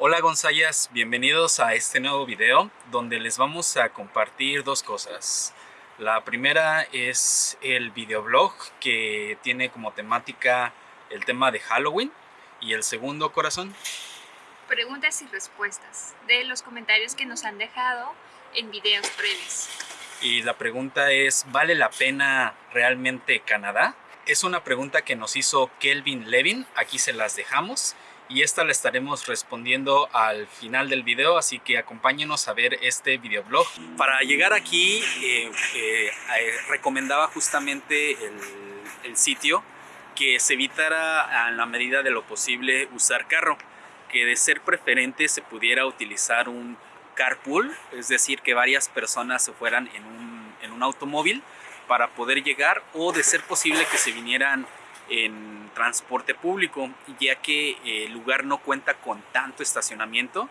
Hola Gonzayas, bienvenidos a este nuevo video donde les vamos a compartir dos cosas. La primera es el videoblog que tiene como temática el tema de Halloween y el segundo corazón. Preguntas y respuestas de los comentarios que nos han dejado en videos previos. Y la pregunta es, ¿vale la pena realmente Canadá? Es una pregunta que nos hizo Kelvin Levin, aquí se las dejamos y esta la estaremos respondiendo al final del video, así que acompáñenos a ver este videoblog. Para llegar aquí eh, eh, eh, recomendaba justamente el, sitio que se evitara a la medida de lo posible usar carro, que de ser preferente se pudiera utilizar un carpool, es decir, que varias personas se fueran en un, en un automóvil para poder llegar o de ser posible que se vinieran en transporte público, ya que eh, el lugar no cuenta con tanto estacionamiento.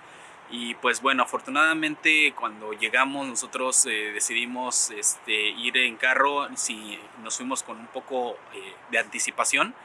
Y pues bueno, afortunadamente cuando llegamos nosotros eh, decidimos este, ir en carro, si nos fuimos con un poco eh, de anticipación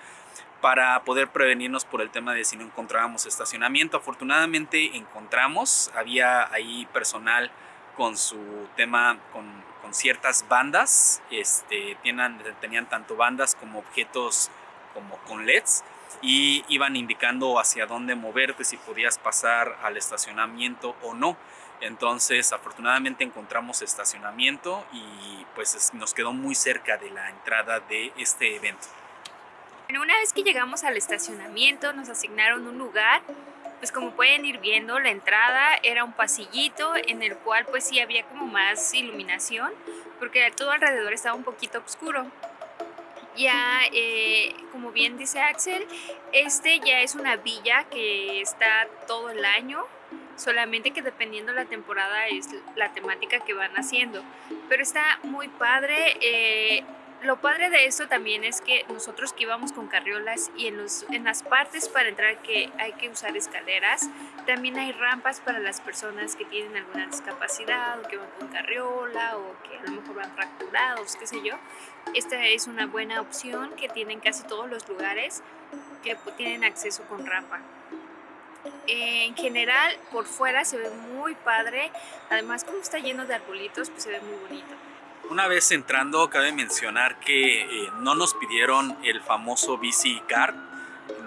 para poder prevenirnos por el tema de si no encontrábamos estacionamiento. Afortunadamente encontramos, había ahí personal con su tema, con, con ciertas bandas, este, tenían, tenían tanto bandas como objetos como con LEDs y iban indicando hacia dónde moverte, si podías pasar al estacionamiento o no. Entonces, afortunadamente encontramos estacionamiento y pues nos quedó muy cerca de la entrada de este evento. una vez que llegamos al estacionamiento, nos asignaron un lugar. Pues como pueden ir viendo, la entrada era un pasillito en el cual pues sí había como más iluminación, porque todo alrededor estaba un poquito oscuro ya, eh, como bien dice Axel, este ya es una villa que está todo el año, solamente que dependiendo la temporada es la temática que van haciendo. Pero está muy padre. Eh, lo padre de esto también es que nosotros que íbamos con carriolas y en, los, en las partes para entrar que hay que usar escaleras, también hay rampas para las personas que tienen alguna discapacidad o que van con carriola o que a lo mejor van fracturados, qué sé yo. Esta es una buena opción que tienen casi todos los lugares que tienen acceso con rampa. En general, por fuera se ve muy padre, además como está lleno de arbolitos, pues se ve muy bonito. Una vez entrando, cabe mencionar que eh, no nos pidieron el famoso VC Card,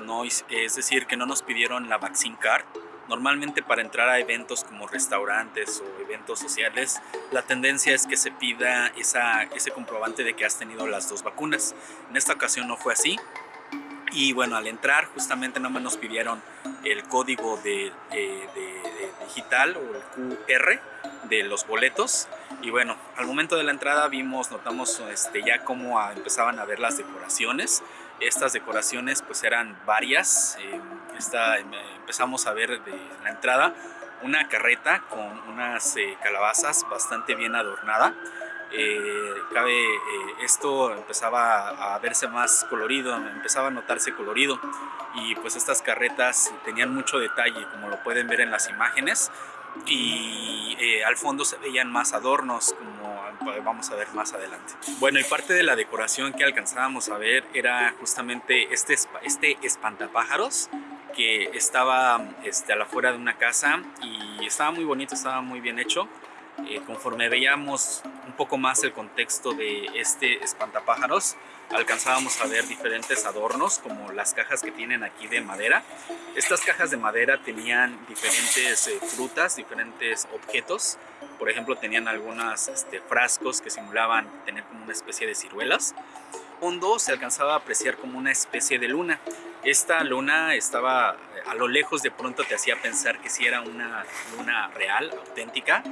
no, es decir, que no nos pidieron la Vaccine Card. Normalmente para entrar a eventos como restaurantes o eventos sociales, la tendencia es que se pida esa, ese comprobante de que has tenido las dos vacunas. En esta ocasión no fue así. Y bueno, al entrar justamente no nos pidieron el código de, de digital o el QR de los boletos y bueno, al momento de la entrada vimos, notamos este, ya cómo empezaban a ver las decoraciones. Estas decoraciones pues eran varias. Eh, em, empezamos a ver de la entrada una carreta con unas eh, calabazas bastante bien adornada. Eh, cabe, esto empezaba a verse más colorido, empezaba a notarse colorido y pues estas carretas tenían mucho detalle como lo pueden ver en las imágenes y eh, al fondo se veían más adornos como vamos a ver más adelante. Bueno y parte de la decoración que alcanzábamos a ver era justamente este, este espantapájaros que estaba este, a la fuera de una casa y estaba muy bonito, estaba muy bien hecho. Eh, conforme veíamos un poco más el contexto de este espantapájaros, alcanzábamos a ver diferentes adornos como las cajas que tienen aquí de madera. Estas cajas de madera tenían diferentes eh, frutas, diferentes objetos. Por ejemplo, tenían algunos este, frascos que simulaban tener como una especie de ciruelas. Hondo se alcanzaba a apreciar como una especie de luna. Esta luna estaba a lo lejos de pronto te hacía pensar que si era una luna real, auténtica,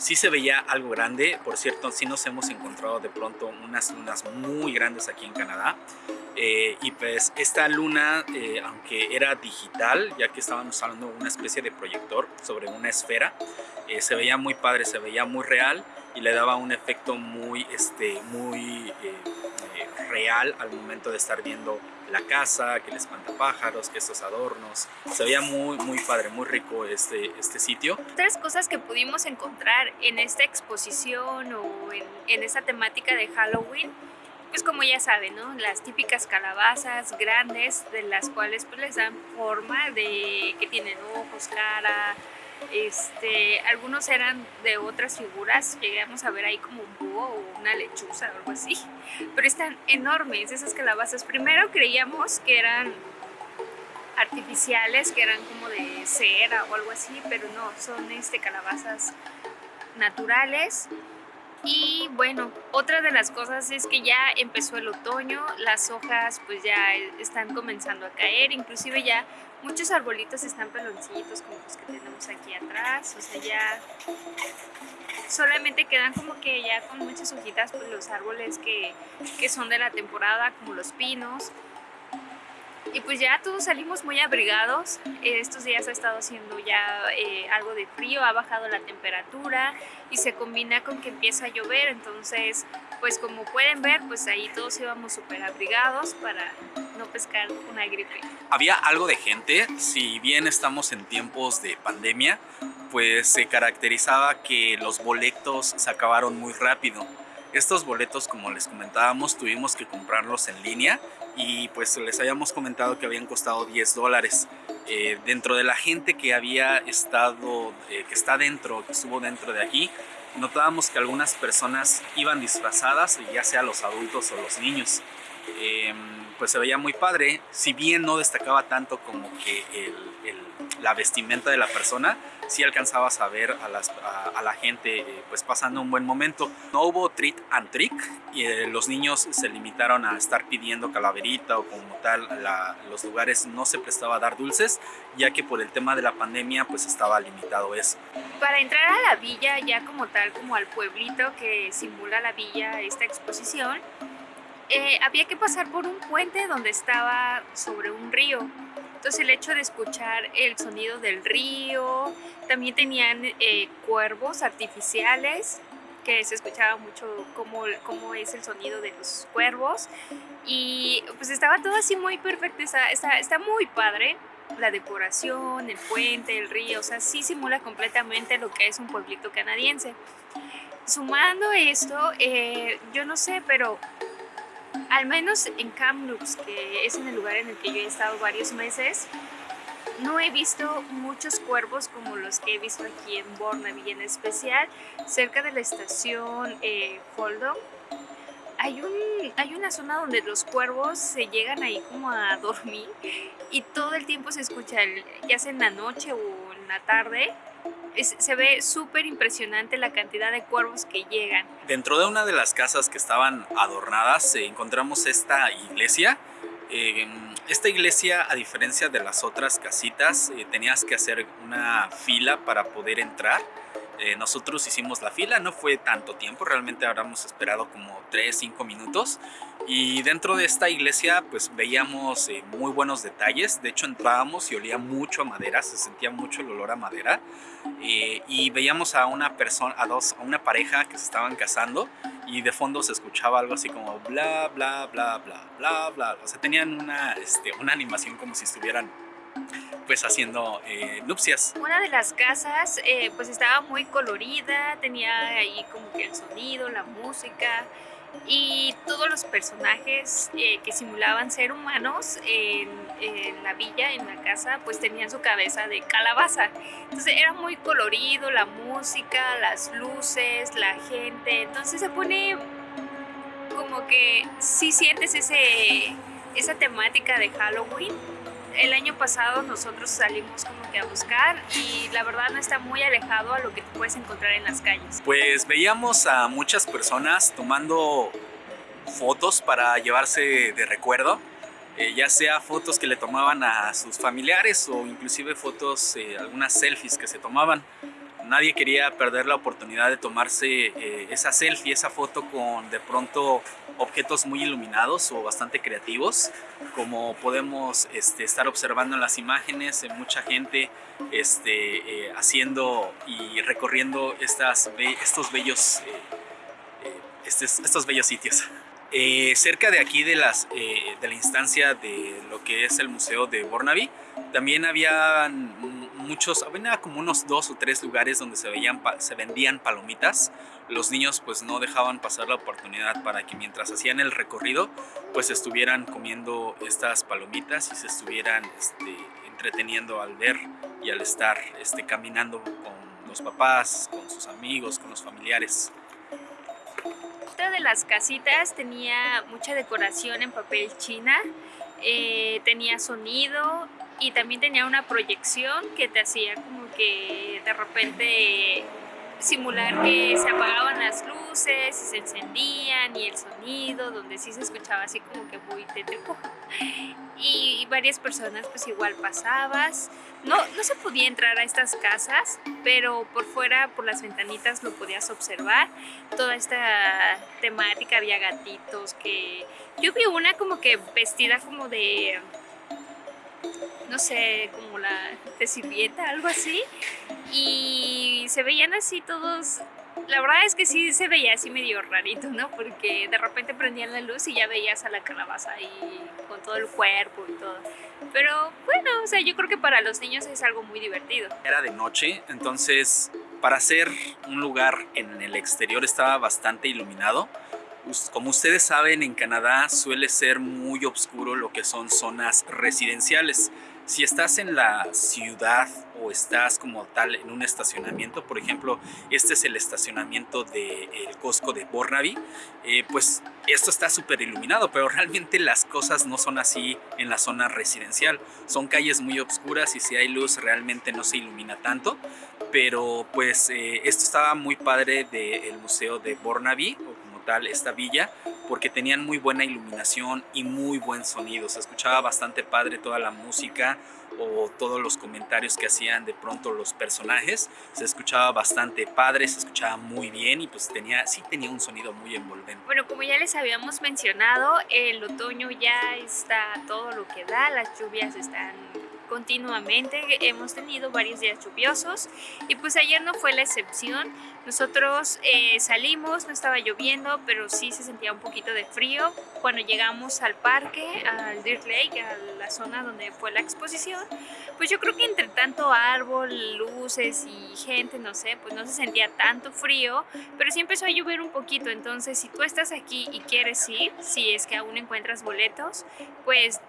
sí se veía algo grande. Por cierto, sí nos hemos encontrado de pronto unas lunas muy grandes aquí en Canadá. Eh, y pues esta luna, eh, aunque era digital, ya que estábamos usando una especie de proyector sobre una esfera, eh, se veía muy padre, se veía muy real y le daba un efecto muy, este, muy real al momento de estar viendo la casa, que el espantapájaros, que estos adornos. Se veía muy, muy padre, muy rico este, este sitio. Tres cosas que pudimos encontrar en esta exposición o en, en esta temática de Halloween pues como ya saben, ¿no? Las típicas calabazas grandes de las cuales pues les dan forma de que tienen ojos, cara, este, algunos eran de otras figuras, llegamos a ver ahí como un búho o una lechuza o algo así, pero están enormes esas calabazas. Primero creíamos que eran artificiales, que eran como de cera o algo así, pero no, son este, calabazas naturales. Y bueno, otra de las cosas es que ya empezó el otoño, las hojas pues ya están comenzando a caer, inclusive ya muchos arbolitos están peloncitos como los que tenemos aquí atrás, o sea ya solamente quedan como que ya con muchas hojitas pues los árboles que, que son de la temporada como los pinos y pues ya todos salimos muy abrigados. Estos días ha estado haciendo ya eh, algo de frío, ha bajado la temperatura y se combina con que empieza a llover. Entonces, pues como pueden ver, pues ahí todos íbamos súper abrigados para no pescar una gripe. Había algo de gente, si bien estamos en tiempos de pandemia, pues se caracterizaba que los boletos se acabaron muy rápido. Estos boletos, como les comentábamos, tuvimos que comprarlos en línea y pues les habíamos comentado que habían costado 10 dólares. Eh, dentro de la gente que había estado, eh, que está dentro, que estuvo dentro de aquí, notábamos que algunas personas iban disfrazadas, ya sea los adultos o los niños. Em, pues se veía muy padre, si bien no destacaba tanto como que la vestimenta de la persona, sí alcanzabas a ver a, la gente eh, pues pasando un buen momento. No hubo treat and trick y eh, los niños se limitaron a estar pidiendo calaverita o como tal, los lugares no se prestaba a dar dulces ya que por el tema de la pandemia pues estaba limitado eso. Para entrar a la villa ya como tal, como al pueblito que simula la villa esta exposición, eh, había que pasar por un puente donde estaba sobre un río. Entonces el hecho de escuchar el sonido del río, también tenían eh, cuervos artificiales, que se escuchaba mucho cómo, cómo es el sonido de los cuervos. Y pues estaba todo así muy perfecto, está, está, está muy padre la decoración, el puente, el río, o sea, sí simula completamente lo que es un pueblito canadiense. Sumando esto, eh, yo no sé, pero al menos en Kamloops, que es en el lugar en el que yo he estado varios meses, no he visto muchos cuervos como los que he visto aquí en Burnaby, en especial cerca de la estación eh. Hay, un, hay una zona donde los cuervos se llegan ahí como a dormir y todo el tiempo se escucha, ya sea en la noche o en la tarde, se ve súper impresionante la cantidad de cuervos que llegan. Dentro de una de las casas que estaban adornadas eh, encontramos esta iglesia. Eh, esta iglesia, a diferencia de las otras casitas, eh, tenías que hacer una fila para poder entrar. Nosotros hicimos la fila, no fue tanto tiempo, realmente habríamos esperado como 3, 5 minutos. Y dentro de esta iglesia pues veíamos eh, muy buenos detalles, de hecho entrábamos y olía mucho a madera, se sentía mucho el olor a madera. Eh, y veíamos a una persona, a dos, a una pareja que se estaban casando y de fondo se escuchaba algo así como bla bla bla bla bla bla, o sea tenían una, este, una animación como si estuvieran pues haciendo eh, nupcias. Una de las casas pues estaba muy colorida, tenía ahí como que el sonido, la música, y todos los personajes eh, que simulaban ser humanos en, la villa, en la casa, pues tenían su cabeza de calabaza. Entonces era muy colorido, la música, las luces, la gente. Entonces se pone como que sí sientes ese, esa temática de Halloween el año pasado nosotros salimos como que a buscar y la verdad no está muy alejado a lo que puedes encontrar en las calles. Pues veíamos a muchas personas tomando fotos para llevarse de recuerdo, eh, ya sea fotos que le tomaban a sus familiares o inclusive fotos, eh, algunas selfies que se tomaban nadie quería perder la oportunidad de tomarse eh, esa selfie, esa foto con de pronto objetos muy iluminados o bastante creativos, como podemos este, estar observando en las imágenes, mucha gente este, eh, haciendo y recorriendo estas, estos, bellos, eh, estos bellos sitios. cerca de aquí de, las, de la instancia de lo que es el Museo de Burnaby, también había muchos, había como unos dos o tres lugares donde se, veían, se vendían palomitas. Los niños pues no dejaban pasar la oportunidad para que mientras hacían el recorrido pues estuvieran comiendo estas palomitas y se estuvieran este, entreteniendo al ver y al estar este, caminando con los papás, con sus amigos, con los familiares. Otra de las casitas tenía mucha decoración en papel china, eh, tenía sonido y también tenía una proyección que te hacía como que de repente simular que se apagaban las luces y se encendían y el sonido, donde sí se escuchaba así como que muy tétrico. Y varias personas pues igual pasabas. No, no se podía entrar a estas casas, pero por fuera, por las ventanitas lo podías observar. Toda esta temática, había gatitos que... Yo vi una como que vestida como de no sé, como la de sirvienta, algo así. Y se veían así todos, la verdad es que sí se veía así medio rarito, ¿no? Porque de repente prendían la luz y ya veías a la calabaza ahí con todo el cuerpo y todo. Pero bueno, o sea, yo creo que para los niños es algo muy divertido. Era de noche, entonces para ser un lugar en el exterior estaba bastante iluminado. Como ustedes saben, en Canadá suele ser muy oscuro lo que son zonas residenciales. Si estás en la ciudad o estás como tal en un estacionamiento, por ejemplo, este es el estacionamiento del Costco de Burnaby, eh, pues esto está súper iluminado, pero realmente las cosas no son así en la zona residencial. Son calles muy oscuras y si hay luz realmente no se ilumina tanto, pero pues eh, esto estaba muy padre del Museo de Esta villa porque tenían muy buena iluminación y muy buen sonido. Se escuchaba bastante padre toda la música o todos los comentarios que hacían de pronto los personajes. Se escuchaba bastante padre, se escuchaba muy bien y pues tenía, sí tenía un sonido muy envolvente. Bueno, como ya les habíamos mencionado, el otoño ya está todo lo que da, las lluvias están continuamente, hemos tenido varios días lluviosos y pues ayer no fue la excepción. Nosotros eh, salimos, no estaba lloviendo, pero sí se sentía un poquito de frío. Cuando llegamos al parque, al Dirt Lake, a la zona donde fue la exposición, pues yo creo que entre tanto árbol, luces y gente, no sé, pues no se sentía tanto frío, pero sí empezó a llover un poquito. Entonces, si tú estás aquí y quieres ir, si es que aún encuentras boletos, pues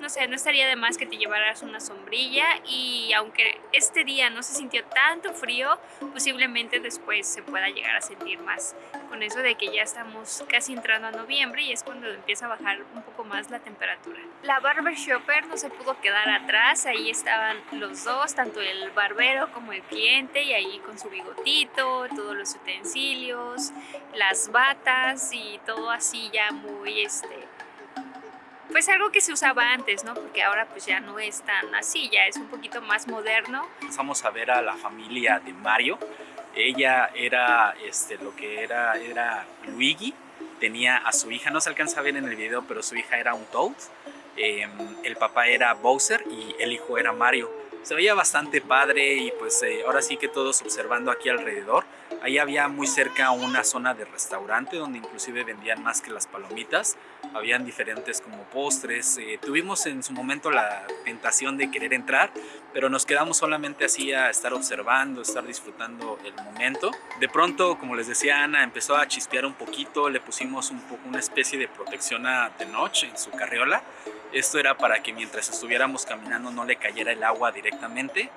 no sé, no estaría de más que te llevaras una sombrilla y aunque este día no se sintió tanto frío, posiblemente después se pueda llegar a sentir más con eso de que ya estamos casi entrando a noviembre y es cuando empieza a bajar un poco más la temperatura. La barber shopper no se pudo quedar atrás, ahí estaban los dos, tanto el barbero como el cliente y ahí con su bigotito, todos los utensilios, las batas y todo así ya muy este pues algo que se usaba antes, ¿no? Porque ahora pues ya no es tan así, ya es un poquito más moderno. Vamos a ver a la familia de Mario. Ella era este, lo que era, era Luigi, tenía a su hija, no se alcanza a ver en el video, pero su hija era un Toad. Em, el papá era Bowser y el hijo era Mario. Se veía bastante padre y pues eh, ahora sí que todos observando aquí alrededor. Ahí había muy cerca una zona de restaurante donde inclusive vendían más que las palomitas. Habían diferentes como postres. Eh, tuvimos en su momento la tentación de querer entrar, pero nos quedamos solamente así a estar observando, estar disfrutando el momento. De pronto, como les decía Ana, empezó a chispear un poquito. Le pusimos un poco una especie de protección a de noche en su carriola. Esto era para que mientras estuviéramos caminando no le cayera el agua directamente.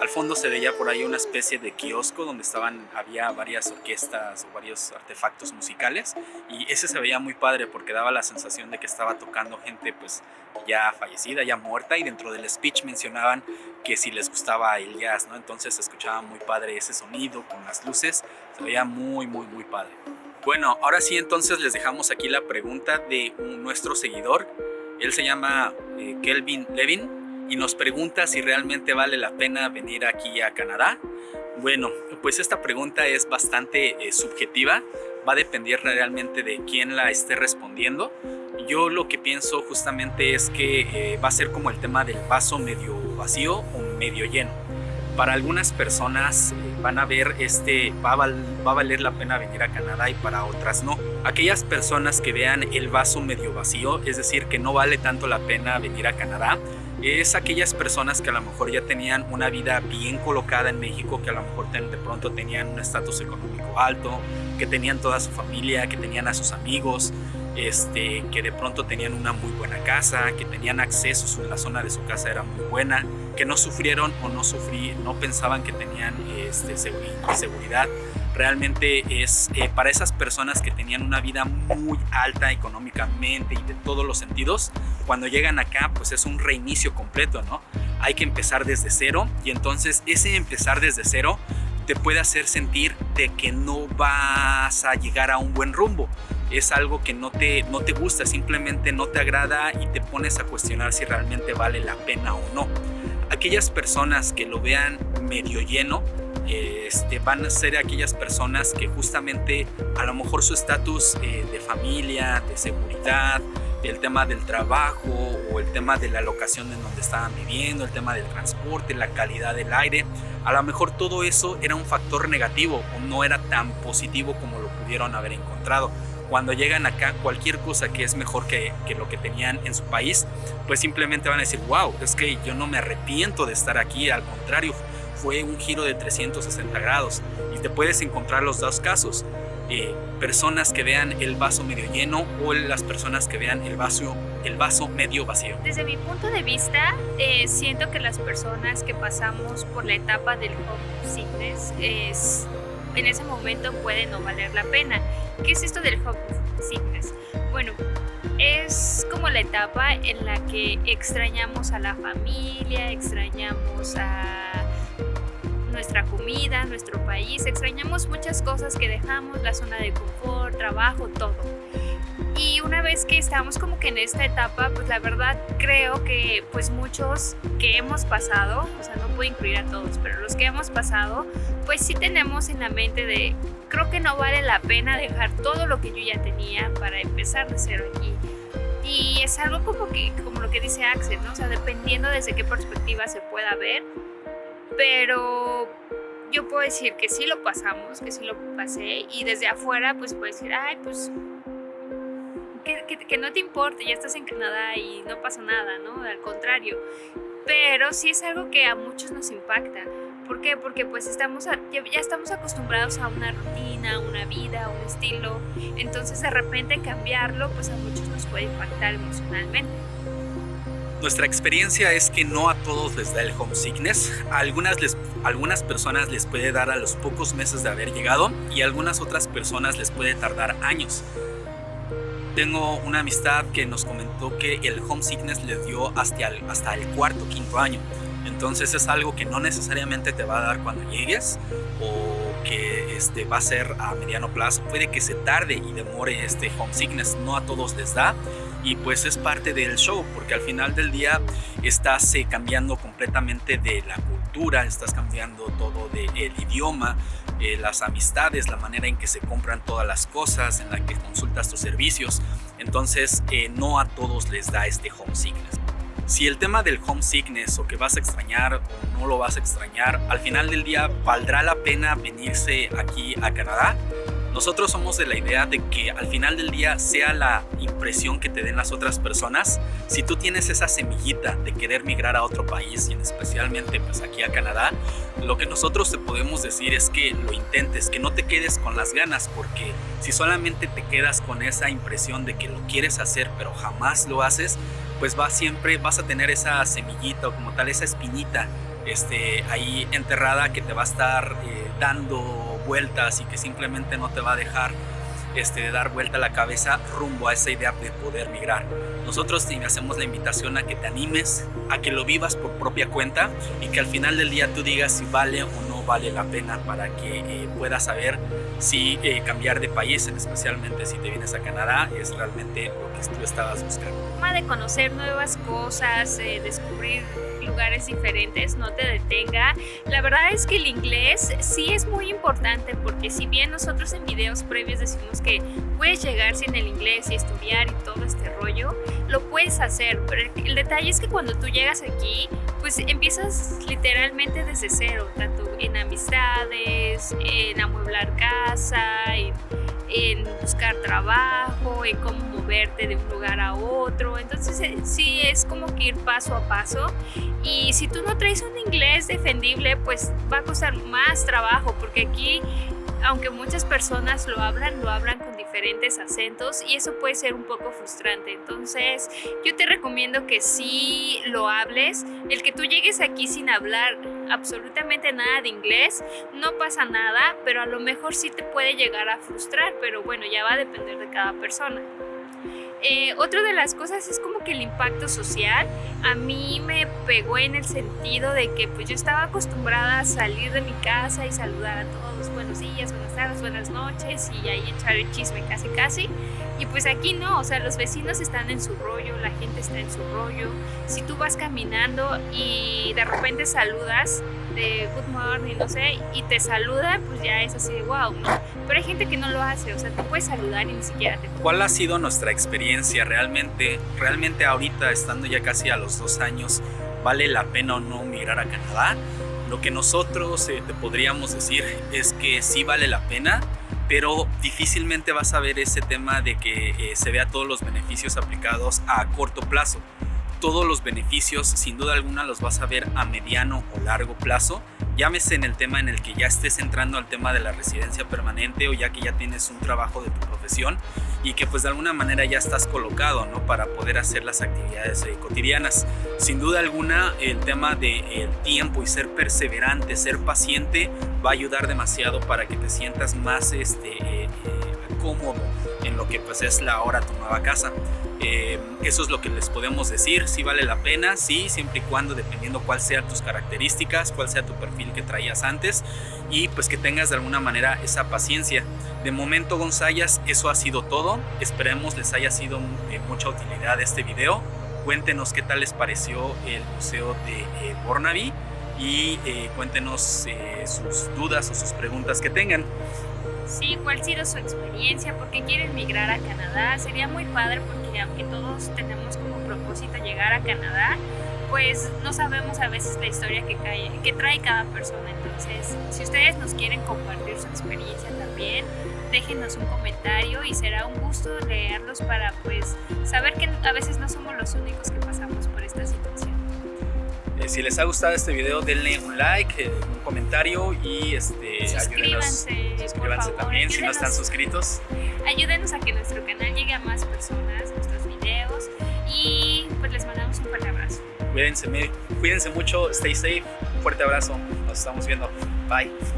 Al fondo se veía por ahí una especie de kiosco donde estaban, había varias orquestas o varios artefactos musicales y ese se veía muy padre porque daba la sensación de que estaba tocando gente pues ya fallecida, ya muerta y dentro del speech mencionaban que si les gustaba el jazz, ¿no? Entonces se escuchaba muy padre ese sonido con las luces, se veía muy muy muy padre. Bueno, ahora sí entonces les dejamos aquí la pregunta de nuestro seguidor, él se llama eh, Kelvin Levin y nos pregunta si realmente vale la pena venir aquí a Canadá. Bueno, pues esta pregunta es bastante eh, subjetiva, va a depender realmente de quién la esté respondiendo. Yo lo que pienso justamente es que eh, va a ser como el tema del vaso medio vacío o medio lleno. Para algunas personas eh, van a ver este, va va a valer la pena venir a Canadá y para otras no. Aquellas personas que vean el vaso medio vacío, es decir, que no vale tanto la pena venir a Canadá, es aquellas personas que a lo mejor ya tenían una vida bien colocada en México, que a lo mejor de pronto tenían un estatus económico alto, que tenían toda su familia, que tenían a sus amigos, este, que de pronto tenían una muy buena casa, que tenían acceso, la zona de su casa era muy buena, que no sufrieron o no sufrí, no pensaban que tenían este, seguridad. Realmente es eh, para esas personas que tenían una vida muy alta económicamente y de todos los sentidos, cuando llegan acá pues es un reinicio completo, ¿no? Hay que empezar desde cero y entonces ese empezar desde cero te puede hacer sentir de que no vas a llegar a un buen rumbo es algo que no te, no te gusta, simplemente no te agrada y te pones a cuestionar si realmente vale la pena o no. Aquellas personas que lo vean medio lleno, este, van a ser aquellas personas que justamente a lo mejor su estatus eh, de familia, de seguridad, el tema del trabajo o el tema de la locación en donde estaban viviendo, el tema del transporte, la calidad del aire, a lo mejor todo eso era un factor negativo o no era tan positivo como lo pudieron haber encontrado cuando llegan acá cualquier cosa que es mejor que, que, lo que tenían en su país, pues simplemente van a decir, wow, es que yo no me arrepiento de estar aquí, al contrario, fue un giro de 360 grados y te puedes encontrar los dos casos. Eh, personas que vean el vaso medio lleno o las personas que vean el vaso, el vaso medio vacío. Desde mi punto de vista, eh, siento que las personas que pasamos por la etapa del home sickness es, en ese momento puede no valer la pena. ¿Qué es esto del home sickness? Bueno, es como la etapa en la que extrañamos a la familia, extrañamos a nuestra comida, nuestro país, extrañamos muchas cosas que dejamos, la zona de confort, trabajo, todo. Y una vez que estamos como que en esta etapa, pues la verdad creo que pues muchos que hemos pasado, o sea, no puedo incluir a todos, pero los que hemos pasado, pues sí tenemos en la mente de, creo que no vale la pena dejar todo lo que yo ya tenía para empezar de cero aquí. Y es algo como, que, como lo que dice Axel, ¿no? O sea, dependiendo desde qué perspectiva se pueda ver, pero yo puedo decir que sí lo pasamos, que sí lo pasé, y desde afuera pues puedo decir, ay, pues que, no te importe, ya estás en Canadá y no pasa nada, ¿no? Al contrario. Pero sí es algo que a muchos nos impacta. ¿Por qué? Porque pues estamos ya, estamos acostumbrados a una rutina, a una vida, a un estilo. Entonces de repente cambiarlo pues a muchos nos puede impactar emocionalmente. Nuestra experiencia es que no a todos les da el homesickness. A algunas, les, algunas personas les puede dar a los pocos meses de haber llegado y a algunas otras personas les puede tardar años tengo una amistad que nos comentó que el homesickness le dio hasta el, hasta el cuarto, quinto año. Entonces es algo que no necesariamente te va a dar cuando llegues o que este, va a ser a mediano plazo. Puede que se tarde y demore este homesickness, no a todos les da. Y pues es parte del show, porque al final del día estás eh, cambiando completamente de la cultura, estás cambiando todo del idioma, eh, las amistades, la manera en que se compran todas las cosas, en la que consultas tus servicios. Entonces, eh, no a todos les da este homesickness. Si el tema del homesickness o que vas a extrañar o no lo vas a extrañar, al final del día valdrá la pena venirse aquí a Canadá nosotros somos de la idea de que al final del día sea la impresión que te den las otras personas. Si tú tienes esa semillita de querer migrar a otro país y especialmente pues aquí a Canadá, lo que nosotros te podemos decir es que lo intentes, que no te quedes con las ganas porque si solamente te quedas con esa impresión de que lo quieres hacer pero jamás lo haces, pues va siempre vas a tener esa semillita o como tal esa espinita este, ahí enterrada que te va a estar eh, dando vueltas y que simplemente no te va a dejar este, de dar vuelta la cabeza rumbo a esa idea de poder migrar. Nosotros te hacemos la invitación a que te animes, a que lo vivas por propia cuenta y que al final del día tú digas si vale o no vale la pena para que eh, puedas saber si eh, cambiar de país, especialmente si te vienes a Canadá, es realmente lo que tú estabas buscando. De conocer nuevas cosas, eh, descubrir lugares diferentes, no te detenga. La verdad es que el inglés sí es muy importante porque si bien nosotros en videos previos decimos que puedes llegar sin el inglés y estudiar y todo este rollo, lo puedes hacer, pero el detalle es que cuando tú llegas aquí, pues empiezas literalmente desde cero, tanto en amistades, en amueblar casa, en, en buscar trabajo, en cómo moverte de un lugar a otro. Entonces eh, sí es como que ir paso a paso. Y si tú no traes un inglés defendible, pues va a costar más trabajo porque aquí aunque muchas personas lo hablan, lo hablan con diferentes acentos y eso puede ser un poco frustrante. Entonces, yo te recomiendo que sí lo hables. El que tú llegues aquí sin hablar absolutamente nada de inglés, no pasa nada, pero a lo mejor sí te puede llegar a frustrar, pero bueno, ya va a depender de cada persona. Eh, otra de las cosas es como que el impacto social a mí me pegó en el sentido de que pues yo estaba acostumbrada a salir de mi casa y saludar a todos, buenos días, buenas tardes, buenas noches y ahí echar el chisme casi casi y pues aquí no, o sea los vecinos están en su rollo, la gente está en su rollo, si tú vas caminando y de repente saludas de good morning, no sé, y te saluda, pues ya es así de wow, ¿no? Pero hay gente que no lo hace, o sea, te puedes saludar y ni siquiera te... ¿Cuál ha sido nuestra experiencia realmente? Realmente ahorita, estando ya casi a los dos años, ¿vale la pena o no migrar a Canadá? Lo que nosotros eh, te podríamos decir es que sí vale la pena, pero difícilmente vas a ver ese tema de que eh, se vea todos los beneficios aplicados a corto plazo todos los beneficios, sin duda alguna los vas a ver a mediano o largo plazo. Llámese en el tema en el que ya estés entrando al tema de la residencia permanente o ya que ya tienes un trabajo de tu profesión y que pues de alguna manera ya estás colocado ¿no? para poder hacer las actividades eh, cotidianas. Sin duda alguna el tema del de, tiempo y ser perseverante, ser paciente va a ayudar demasiado para que te sientas más este, eh, eh, cómodo en lo que pues es la hora tu nueva casa. Eh, eso es lo que les podemos decir, si vale la pena, sí, siempre y cuando dependiendo cuál sean tus características, cuál sea tu perfil que traías antes y pues que tengas de alguna manera esa paciencia. De momento Gonzayas, eso ha sido todo, esperemos les haya sido de mucha utilidad este video, cuéntenos qué tal les pareció el museo de eh, Bornaby y eh, cuéntenos sus dudas o sus preguntas que tengan. Sí, cuál ha sido su experiencia, por qué quieren migrar a Canadá. Sería muy padre porque aunque todos tenemos como propósito llegar a Canadá, pues no sabemos a veces la historia que, cae, que trae cada persona. Entonces, si ustedes nos quieren compartir su experiencia también, déjenos un comentario y será un gusto leerlos para pues saber que a veces no somos los únicos que pasamos por esta situación. Eh, si les ha gustado este video, denle un like, eh, un comentario y este, suscríbanse, suscríbanse también si no están suscritos. Ayúdenos a que nuestro canal llegue a más personas, nuestros videos y pues les mandamos un fuerte abrazo. Cuídense, cuídense mucho, stay safe, un fuerte abrazo, nos estamos viendo, bye.